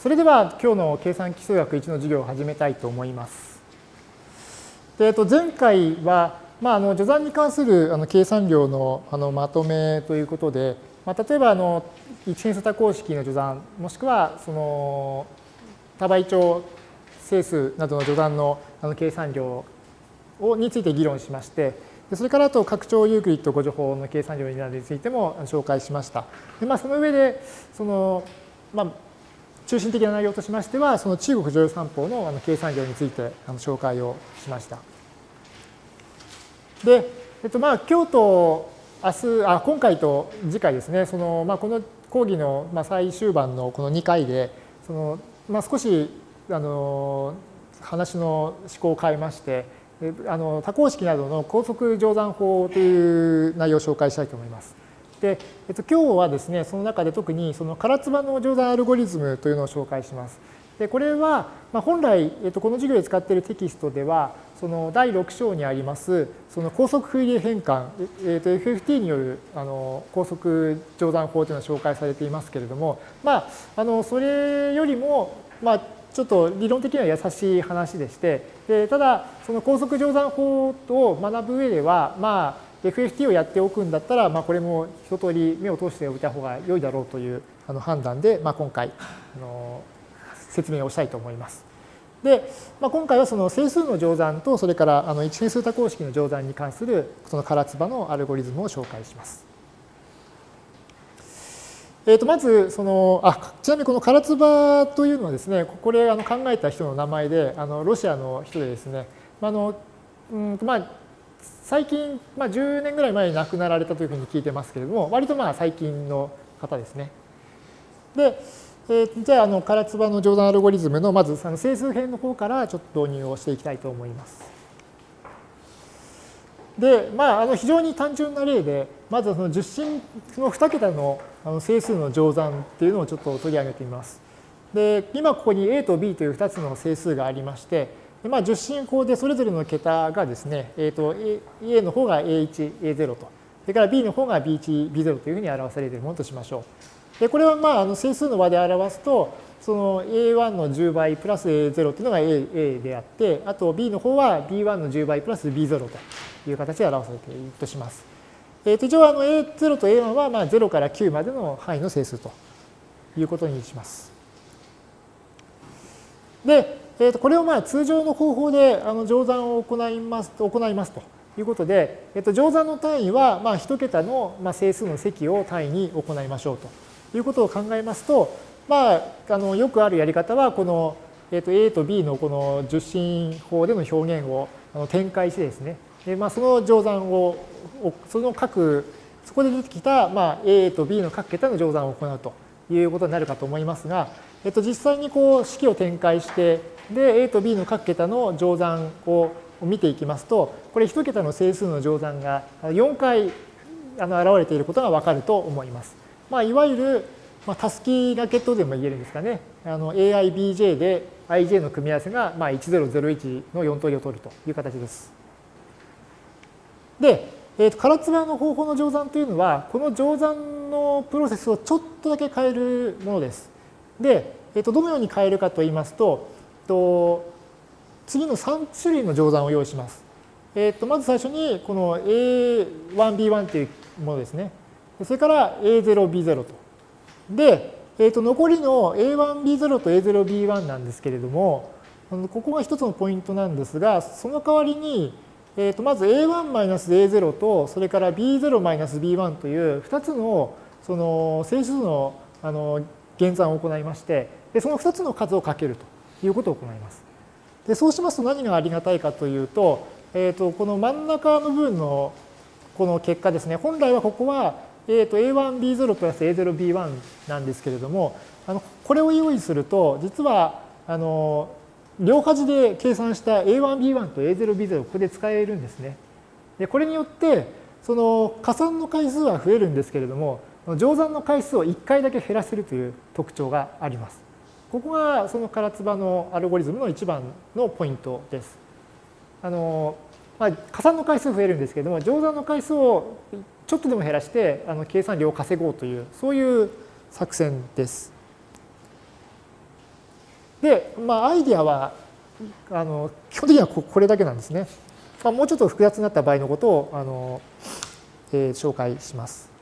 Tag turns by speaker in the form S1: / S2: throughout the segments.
S1: それでは今日の計算基数学1の授業を始めたいと思います。でえっと、前回は、まあ、あの序算に関するあの計算量のあのまとめということで、まあ、例えばあの一変数多項式の序算もしくはその多倍長整数などの序算のあの計算量をについて議論しましてそれからあと拡張ユークリッド誤助法の計算量についても紹介しました。でまあ、その上でその、まあ、中心的な内容としましては、その中国女優三法のあの計算量についてあの紹介をしました。で、えっと、まあ今日と明日、あ今回と次回ですね、そのまあ、この講義の最終盤のこの2回で、そのまあ、少しあの話の思考を変えまして、あの多項式などの高速乗算法という内容を紹介したいと思います。で、えっと、今日はですね、その中で特にその唐津波の乗算アルゴリズムというのを紹介します。で、これは、まあ、本来、えっと、この授業で使っているテキストでは、その第6章にあります、その高速フリエ変換、えっと、FFT によるあの高速乗算法というのは紹介されていますけれども、まあ、あのそれよりも、まあ、ちょっと理論的には優しい話でして、でただ、その高速乗算法を学ぶ上では、まあ、FFT をやっておくんだったら、まあ、これも一通り目を通しておいた方が良いだろうというあの判断で、まあ、今回あの説明をしたいと思います。で、まあ、今回はその整数の乗算とそれからあの一変数多項式の乗算に関するその唐津波のアルゴリズムを紹介します。えー、とまずそのあちなみにこの唐津波というのはですねこれあの考えた人の名前であのロシアの人でですねあのうんまあ最近、まあ、10年ぐらい前に亡くなられたというふうに聞いてますけれども、割とまあ最近の方ですね。で、えー、じゃあ、あの、唐津波の乗算アルゴリズムの、まずその整数編の方からちょっと導入をしていきたいと思います。で、まあ、あの非常に単純な例で、まずその十進の2桁のあの整数の乗算っていうのをちょっと取り上げてみます。で、今ここに A と B という2つの整数がありまして、まあ、十進法でそれぞれの桁がですね、えーと、A の方が A1、A0 と、それから B の方が B1、B0 というふうに表されているものとしましょう。でこれはまああの整数の和で表すと、その A1 の10倍プラス A0 というのが A, A であって、あと B の方は B1 の10倍プラス B0 という形で表されているとします。えー、と一応あの A0 と A1 はまあ0から9までの範囲の整数ということにします。で、えー、とこれをまあ通常の方法であの乗算を行います行いますということで、えー、と乗算の単位はまあ1桁のまあ整数の積を単位に行いましょうということを考えますと、まあ、あのよくあるやり方はこの、えー、と A と B のこの十進法での表現を展開してですね、でまあ、その乗算をその各そこで出てきた、まあ、A と B の各桁の乗算を行うということになるかと思いますが、えっと、実際にこう式を展開してで、A と B の各桁の乗算を見ていきますと、これ1桁の整数の乗算が4回あの現れていることがわかると思います。まあ、いわゆる、まあ、タスキーラケットでも言えるんですかね。あの AIBJ で IJ の組み合わせがまあ1001の4通りを取るという形です。で、えー、と唐津川の方法の乗算というのは、この乗算のプロセスをちょっとだけ変えるものです。で、えー、とどのように変えるかといいますと、と次の3種類の乗算を用意します。えー、とまず最初にこの A1B1 というものですね。それから A0B0 と。で、えー、と残りの A1B0 と A0B1 なんですけれども、ここが一つのポイントなんですが、その代わりに、えー、とまず A1-A0 と、それから B0-B1 という2つのその整数のあの減算を行いまして、でその2つの数をかけると。いうことを行います。でそうしますと何がありがたいかというと、えー、とこの真ん中の部分のこの結果ですね、本来はここは、えー、と A1B0 プラス A0B1 なんですけれども、あのこれを用意すると、実はあの両端で計算した A1B1 と A0B0 をここで使えるんですね。でこれによって、その加算の回数は増えるんですけれども、乗算の回数を1回だけ減らせるという特徴があります。ここがその唐津波のアルゴリズムの一番のポイントです。あのまあ、加算の回数増えるんですけれども、乗算の回数をちょっとでも減らして、あの計算量を稼ごうという、そういう作戦です。で、まあ、アイディアはあの基本的にはこれだけなんですね。まあ、もうちょっと複雑になった場合のことをあの、えー、紹介します。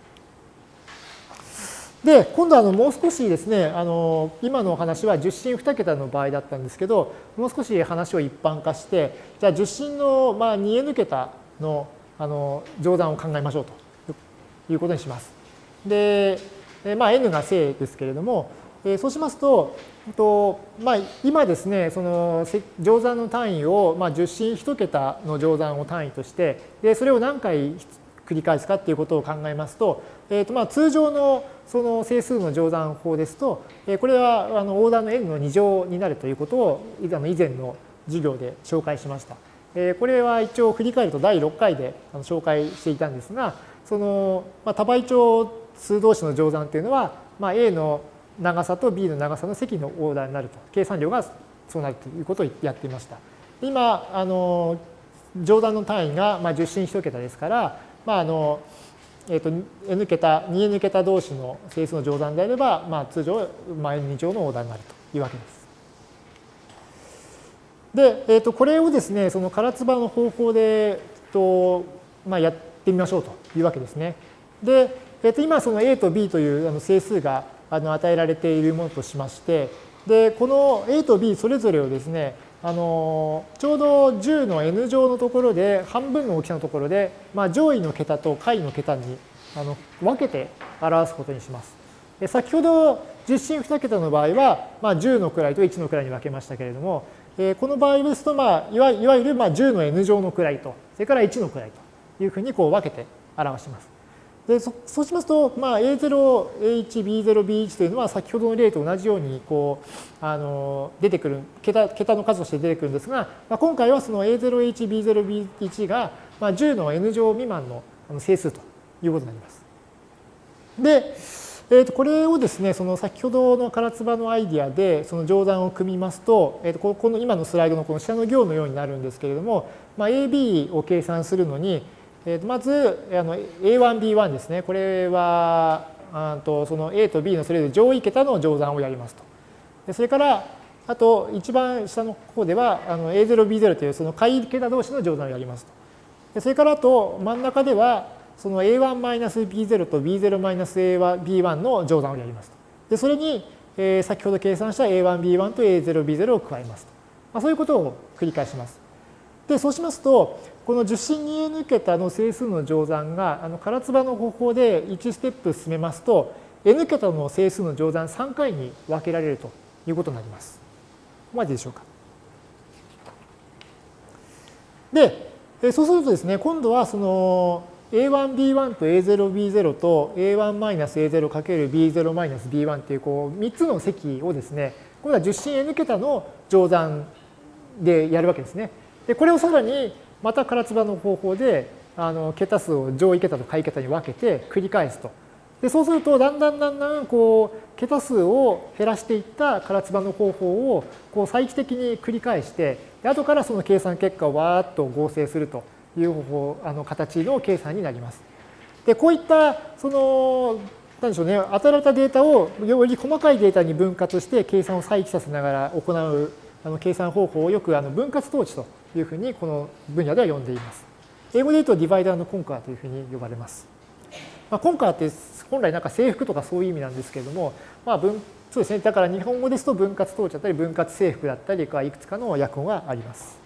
S1: で、今度はもう少しですね、あの今のお話は10進2桁の場合だったんですけど、もう少し話を一般化して、じゃあ10進のまあ 2n 桁のあの乗算を考えましょうということにします。で、まあ、n が正ですけれども、そうしますと、とまあ、今ですね、その乗算の単位を、まあ、10進1桁の乗算を単位として、でそれを何回繰り返すかっていうことを考えますと、えーとまあ、通常のその整数の乗算法ですと、えこれはあのオーダーの n の2乗になるということを以前の授業で紹介しました。えこれは一応振り返ると第6回で紹介していたんですが、その、まあ、多倍長数同士の乗算というのは、まあ、A の長さと B の長さの積のオーダーになると。計算量がそうなるということをやっていました。今、あの、乗算の単位が、まあ、10進1桁ですから、まあ、あの、えーと、n 桁、2n 桁同士の整数の乗算であれば、まあ、通常、まあ、n2 乗のオーダーになるというわけです。で、えーと、これをですね、その唐津波の方法で、とまあ、やってみましょうというわけですね。で、えー、と今その a と b というあの整数があの与えられているものとしまして、で、この A と B それぞれをですね、あのちょうど10の n 乗のところで半分の大きさのところで、まあ、上位の桁と下位の桁にあの分けて表すことにします。で先ほど10進2桁の場合は、まあ、10の位と1の位に分けましたけれども、えー、この場合ですと、まあ、いわいわゆるまあ10の n 乗の位と、それから1の位というふうにこう分けて表します。でそうしますと、まあ、A0、A1、B0、B1 というのは先ほどの例と同じようにこうあの出てくる桁、桁の数として出てくるんですが、まあ、今回はその A0、H、B0、B1 が、まあ、10の n 乗未満の整数ということになります。で、えー、とこれをですね、その先ほどの唐津波のアイディアでその乗算を組みますと、えー、とこの今のスライドのこの下の行のようになるんですけれども、まあ、AB を計算するのに、えまずあの A1、B1 ですね。これはあとその A と B のそれぞれ上位桁の乗算をやりますと。でそれからあと一番下の方ではあの A0、B0 というその下位桁同士の乗算をやりますと。でそれからあと真ん中ではその A1-B0 と B0-B1 の乗算をやりますと。でそれに、え先ほど計算した A1、B1 と A0、B0 を加えますと。まあ、そういうことを繰り返します。でそうしますとこの受信に抜けたの整数の乗算があの唐津波の方法で1ステップ進めますと n 桁の整数の乗算3回に分けられるということになります。ここまででしょうか。で、そうするとですね、今度はその A1B1 と A0B0 と A1-A0×B0-B1 っていうこう3つの積をですね、今度は受信 n 桁の乗算でやるわけですね。で、これをさらにまた唐津波の方法であの桁数を上位桁と下位桁に分けて繰り返すと。でそうするとだんだんだんだんこう桁数を減らしていった唐津波の方法をこう再帰的に繰り返してで後からその計算結果をわーっと合成するという方法あの形の計算になります。でこういったその何でしょうね与えられたデータをより細かいデータに分割して計算を再帰させながら行うあの計算方法をよくあの分割統治というふうにこの分野では呼んでいます。英語で言うとディバイダーのコンカーというふうに呼ばれます。まあ、コンカーって本来なんか制服とかそういう意味なんですけれども、まあ分そうですね、だから日本語ですと分割統治だったり分割制服だったりいくつかの訳語があります。